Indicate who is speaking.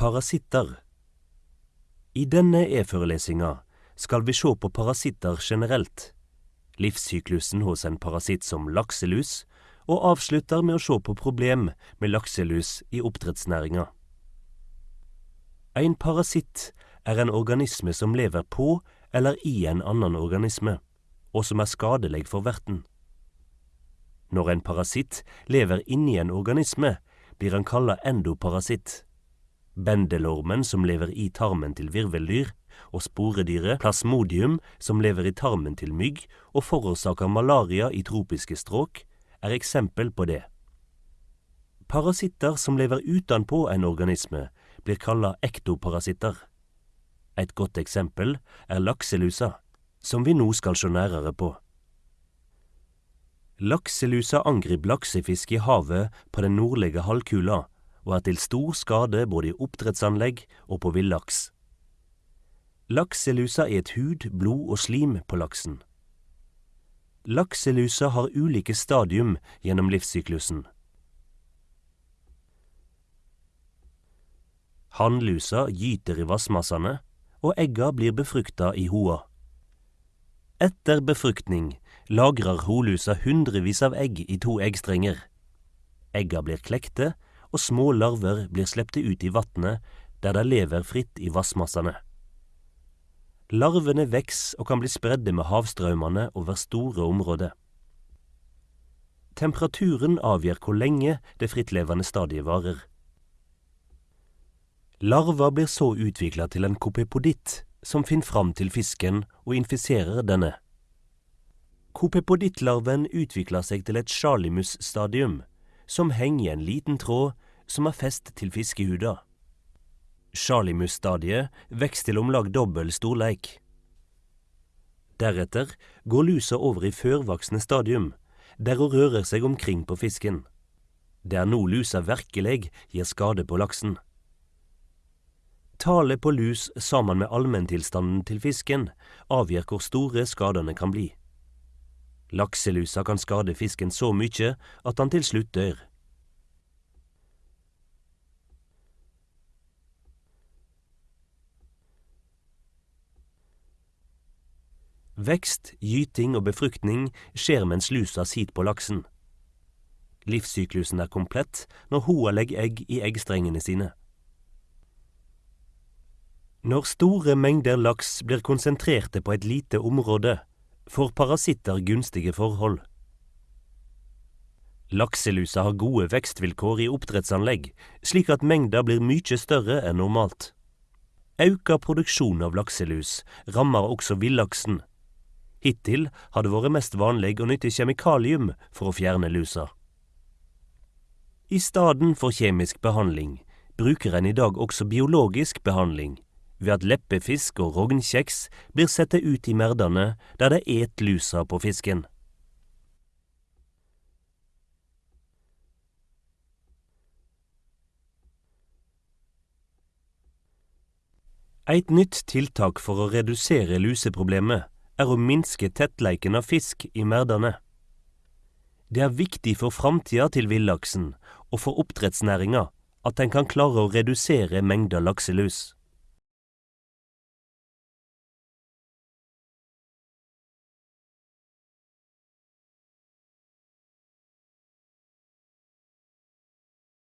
Speaker 1: Parasitter I denne e-forelesinga skal vi se på parasitter generelt, livssyklusen hos en parasitt som lakselus, og avslutter med å se på problem med lakselus i oppdrettsnæringa. En parasitt er en organisme som lever på eller i en annen organisme, og som er skadelig for verten. Når en parasitt lever inni en organisme, blir han kalla endoparasitt. Bendelormen som lever i tarmen til virveldyr, og sporedyret plasmodium som lever i tarmen til mygg og forårsaker malaria i tropiske strøk, er eksempel på det. Parasitter som lever utenpå en organisme, blir kalla ektoparasitter. Et godt eksempel er lakselusa, som vi nå skal se nærere på. Lakselusa angriper laksefisk i havet på den nordlige halvkula og er til stor skade både i oppdrettsanlegg og på villaks. Lakselusa et hud, blod og slim på laksen. Lakselusa har ulike stadium gjennom livssyklusen. Hannlusa gyter i vassmassene, og egga blir befrukta i hoa. Etter befruktning lagrer holusa hundrevis av egg i to eggstrenger. Egga blir klekte, og små larver blir slepte ut i vannet, der de lever fritt i vassmassene. Larvene veks og kan bli spredde med havstrømmene over store områder. Temperaturen avgjør hvor lenge det frittlevende stadiet varer. Larva blir så utvikla til en kopepoditt, som finner fram til fisken og infiserer denne. Kopepodittlarven utvikler seg til et sjalimus-stadium, som henger i en liten tråd som er fest til fiskehuda. Sjalimus-stadiet vokser til om lag dobbel storleik. Deretter går lusa over i førvoksne stadium, der hun rører seg omkring på fisken. Det er nå lusa virkelig gir skade på laksen. Tallet på lus sammen med allmenntilstanden til fisken avgjør hvor store skadene kan bli. Lakselusa kan skade fisken så mye at han til slutt dør. Vekst, gyting og befruktning skjer mens lusa sitter på laksen. Livssyklusen er komplett når hoa legger egg i eggstrengene sine. Når store mengder laks blir konsentrerte på et lite område, får parasitter gunstige forhold. Lakselusa har gode vekstvilkår i oppdrettsanlegg, slik at mengda blir mye større enn normalt. Auka produksjon av lakselus rammer også villaksen, Hittil har det vært mest vanlig å nytte kjemikalium for å fjerne lusa. I staden for kjemisk behandling bruker en i dag også biologisk behandling, ved at leppefisk og rognkjeks blir sette ut i merdene der det et lusa på fisken. Et nytt tiltak for å redusere luseproblemet er å minske tettleiken av fisk i merdene. Det er viktig for framtida til villaksen og for oppdrettsnæringa at en kan klare å redusere mengda lakselus.